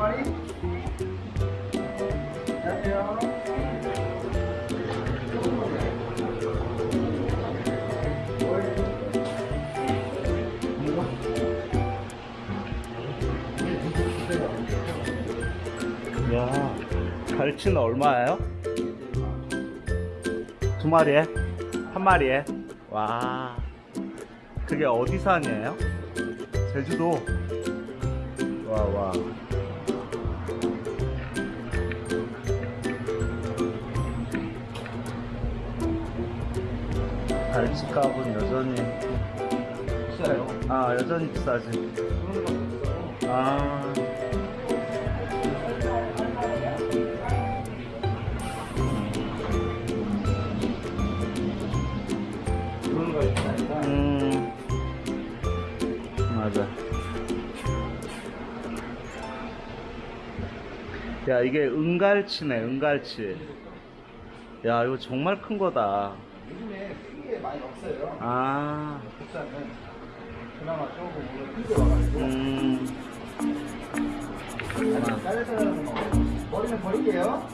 빨리 야, 갈치는 얼마예요? 두 마리에? 한 마리에? 와 그게 어디산이에요? 제주도 와와 갈치 값은 여전히 비싸요. 아 여전히 비싸지. 아. 그런 거 있다니까. 음. 맞아. 야 이게 은갈치네 은갈치. 야 이거 정말 큰 거다. 요즘에 큰게 많이 없어요. 아. 국산은 그나마 조금 오늘 큰게 와가지고. 음. 아니, 잘라서 하는 거. 머리는 버릴게요.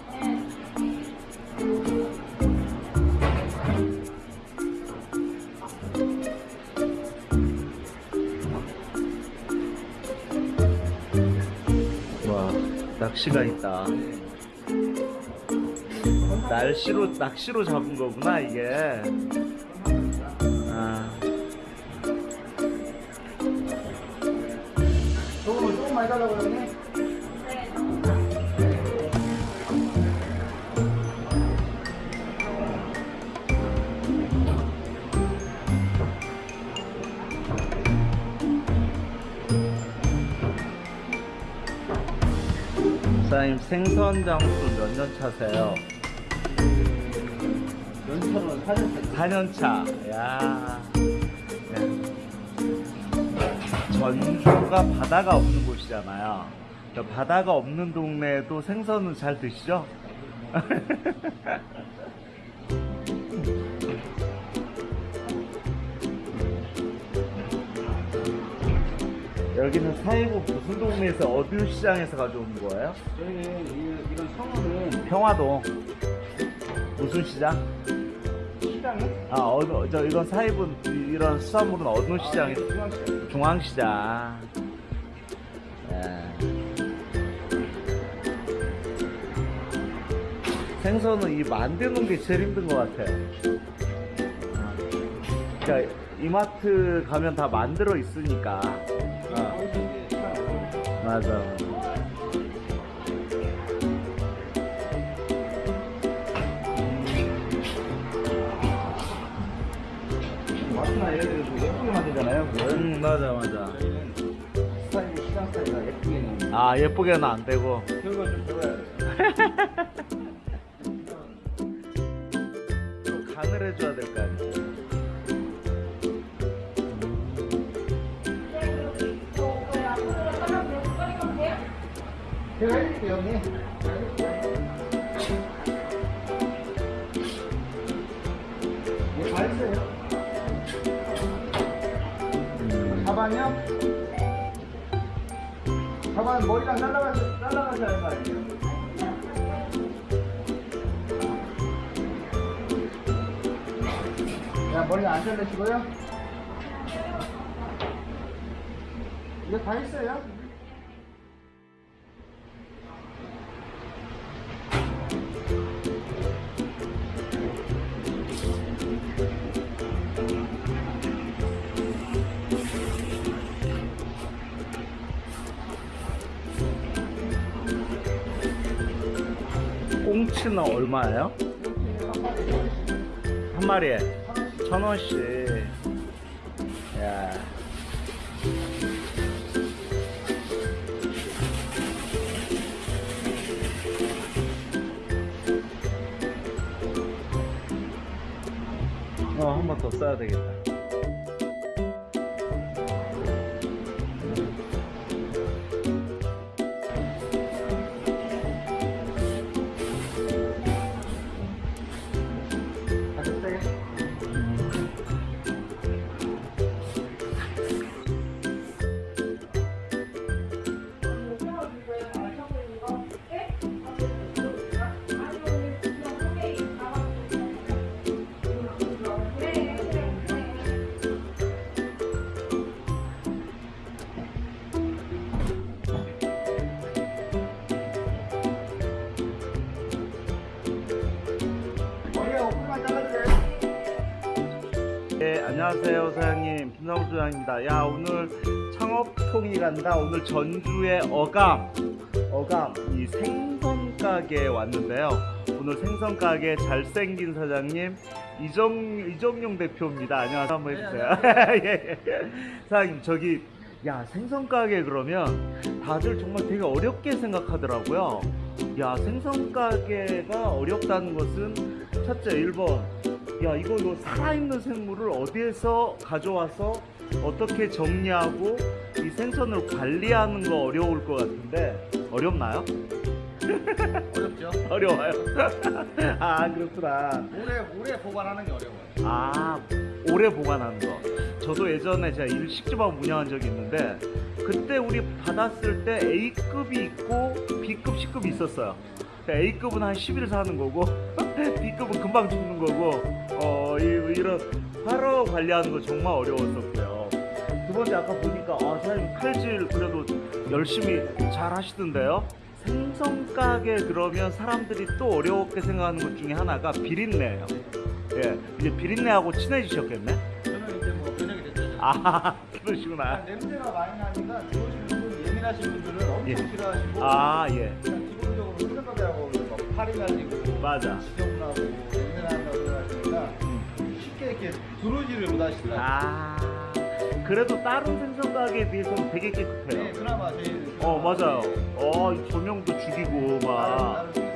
와 낚시가 있다. 날씨로 낚시로 잡은 거구나 이게. 아. 조금 조금 많이 달라고 그러네. 사장님 생선 장수 몇 년 차세요? 연천은 사전 4년 차. 야. 네. 전주가 바다가 없는 곳이잖아요. 그러니까 바다가 없는 동네에도 생선은 잘 드시죠? 여기는 사이고 무슨 동네에서 어느 시장에서 가져온 거예요? 저희는 이- 이런 성어는 평화동 무슨 시장? 아 어느 저 이건 사입은 이- 이런 수산물은 어느 시장에? 중앙시장. 중앙시장. 예. 생선은 이 만드는 게 제일 힘든 것 같아요. 어. 그러니까 이마트 가면 다 만들어 있으니까. 어, 시장 맞아. 음 맞아 맞아. 저희는 스타일 시장 스타일가 예쁘게는 아 예쁘게는 안 되고. 결과 좀 좋아야 돼요. 좀 간을 해줘야 될 거 아니야. 제가 해드릴게요, 형님. 음. 가방이요? 가방 머리랑 날라가셔, 날라가셔야 할거 아니에요? 자, 머리 안 잘라시고요. 이거 다 했어요. 꽁치는 얼마예요? 한 마리에 천 원씩. 야. 어, 한 번 더 써야 되겠다. 다 안녕하세요 사장님 김상우 소장입니다. 야 오늘 창업통이 간다. 오늘 전주의 어감 어감 이 생선 가게에 왔는데요. 오늘 생선 가게 잘생긴 사장님 이정 이정용 대표입니다. 안녕하세요. 한번 해주세요. 예, 예. 사장님 저기 야 생선 가게 그러면 다들 정말 되게 어렵게 생각하더라고요. 야 생선 가게가 어렵다는 것은 첫째 1번 야 이거 이거 살아있는 생물을 어디에서 가져와서 어떻게 정리하고 이 생선을 관리하는 거 어려울 것 같은데 어렵나요? 어렵죠? 어려워요. 아 그렇구나. 오래 오래 보관하는 게 어려워요. 아 오래 보관하는 거. 저도 예전에 제가 일식집하고 운영한 적이 있는데 그때 우리 받았을 때 A급이 있고 B급, C급이 있었어요. A급은 한 10일 사는 거고 B급은 금방 죽는 거고 어 이, 이런 화로 관리하는 거 정말 어려웠었고요. 두 번째 아까 보니까 아 사장님 칼질 그래도 열심히 잘 하시던데요. 생선 가게 그러면 사람들이 또 어렵게 생각하는 것 중에 하나가 비린내예요. 예, 이제 비린내하고 친해지셨겠네. 저는 이제 뭐 변형이 됐죠. 아, 그러시구나. 냄새가 많이 나니까 들어오시는 분 예민하신 분들은 엄청 예. 싫어하시고 아, 예, 기본적으로 생각하고 막 팔이 날리고 맞아. 냄새 난다고 생각하시니까 음. 쉽게 이렇게 들어오지를 못 하시더라고요. 아, 그래도 다른 생선 가게에 비해서는 되게 네, 깨끗해요. 그나마 제일 어, 맞아요. 네. 어, 이 조명도 죽이고 막. 나름 좀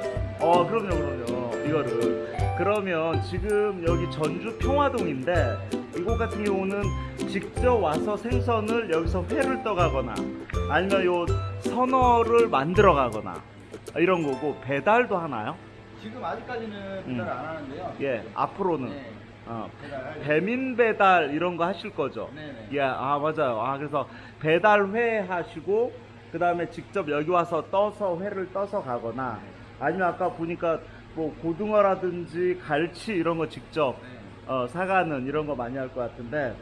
어, 그럼요, 그럼요. 이거를. 그러면 지금 여기 전주 평화동인데 이곳 같은 경우는 직접 와서 생선을 여기서 회를 떠가거나 아니면 요 선어를 만들어 가거나 이런 거고 배달도 하나요? 지금 아직까지는 배달 안 하는데요. 예, 앞으로는 네, 어, 배민 배달 이런 거 하실 거죠? 네네. 예, 아 맞아요. 아 그래서 배달회 하시고 그 다음에 직접 여기 와서 떠서 회를 떠서 가거나 아니면 아까 보니까 뭐 고등어라든지 갈치 이런 거 직접 네. 어, 사가는 이런 거 많이 할 것 같은데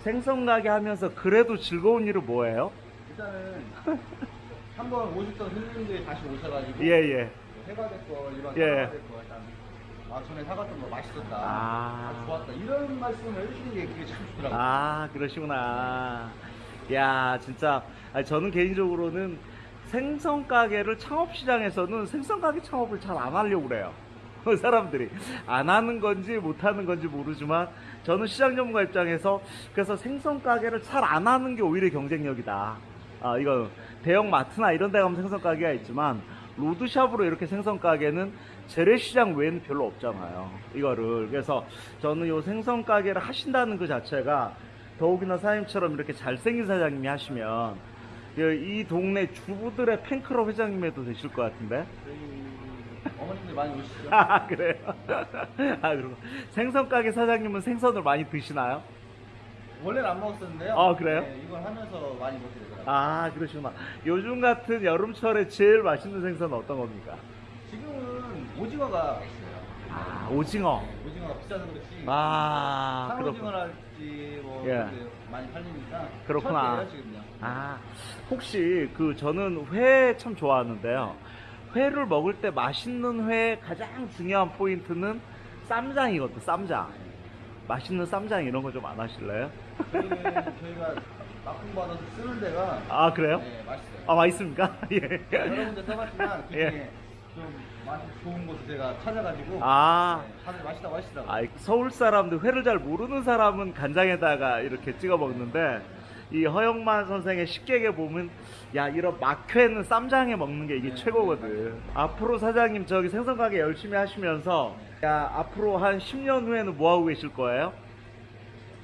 생선 가게 하면서 그래도 즐거운 일은 뭐예요? 일단은 한번 오셨던 손님들이 다시 오셔가지고 예예. 해가 됐고 일반 예. 사과가 됐고 일단 아 전에 사갔던 거 맛있었다 아. 아, 좋았다 이런 말씀을 해주시는 게 그게 참 좋더라고요 아 그러시구나. 야 진짜 아니, 저는 개인적으로는 생선 가게를 창업 시장에서는 생선 가게 창업을 잘 안 하려고 그래요. 사람들이 안 하는 건지 못 하는 건지 모르지만 저는 시장 전문가 입장에서 그래서 생선 가게를 잘 안 하는 게 오히려 경쟁력이다. 아 이거 대형 마트나 이런 데 가면 생선 가게가 있지만 로드샵으로 이렇게 생선 가게는 재래시장 외에는 별로 없잖아요. 이거를 그래서 저는 이 생선 가게를 하신다는 그 자체가 더욱이나 사장님처럼 이렇게 잘생긴 사장님이 하시면 그이 동네 주부들의 팬클럽 회장님에도 되실 것 같은데. 어머님들 많이 오시죠 아 그래요? 아 그리고 생선 가게 사장님은 생선을 많이 드시나요? 원래는 안 먹었었는데요 아, 그래요? 네, 이걸 하면서 많이 먹게 되더라고요 아 그러시구나. 요즘 같은 여름철에 제일 맛있는 생선은 어떤 겁니까? 지금은 오징어가 있어요 아 오징어. 네, 오징어가 비싸서 그렇지 아 그렇구나. 상오징어랄지 뭐 예. 이렇게 많이 팔리니까 그렇구나. 지금요 아 혹시 그 저는 회 참 좋아하는데요. 회를 먹을 때 맛있는 회 가장 중요한 포인트는 쌈장이거든. 쌈장. 맛있는 쌈장 이런 거 좀 안 하실래요? 저희는 저희가 납품 받아서 쓰는 데가 아 그래요? 네, 맛있어요. 아 맛있습니까? 예. 여러 군데 써봤지만 그 중에 예. 좀 맛이 좋은 곳을 제가 찾아가지고 아. 네, 다들 맛있다고 하시더라고요. 아, 서울 사람들 회를 잘 모르는 사람은 간장에다가 이렇게 찍어 먹는데 이 허영만 선생의 식객에 보면 야 이런 막회는 쌈장에 먹는 게 이게 네, 최고거든. 앞으로 사장님 저기 생선 가게 열심히 하시면서 야 앞으로 한 10년 후에는 뭐 하고 계실 거예요?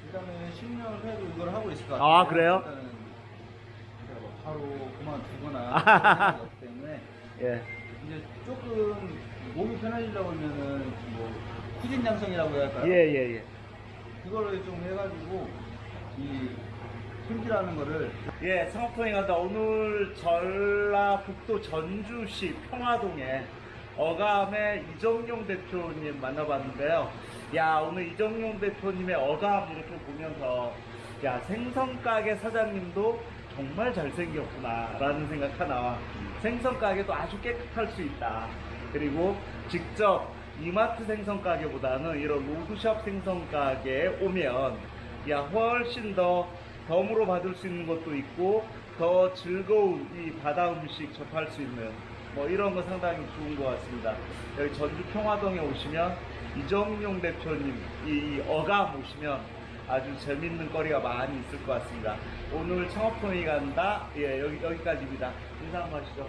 일단은 10년 후에도 이걸 하고 있을 것 아, 같아요. 그래요? 일단은 바로 그만두거나 때문에 예. 이제 조금 몸이 편해지려고 하면은 뭐 후진 양성이라고 해야 할까요? 예, 예, 예. 그거를 좀 해가지고 이 손질하는 거를 예, 창업통에 간다. 오늘 전라북도 전주시 평화동에 어감의 이정용 대표님 만나봤는데요. 야, 오늘 이정용 대표님의 어감 이렇게 보면서 야, 생선가게 사장님도 정말 잘생겼구나 라는 생각 하나. 생선가게도 아주 깨끗할 수 있다. 그리고 직접 이마트 생선가게보다는 이런 로드샵 생선가게에 오면 야 훨씬 더 덤으로 받을 수 있는 것도 있고 더 즐거운 이 바다 음식 접할 수 있는 뭐 이런 거 상당히 좋은 것 같습니다. 여기 전주 평화동에 오시면 이정용 대표님 이, 이 어감 오시면 아주 재밌는 거리가 많이 있을 것 같습니다. 오늘 창업통이 간다. 예, 여기, 여기까지입니다. 인사 한번 하시죠.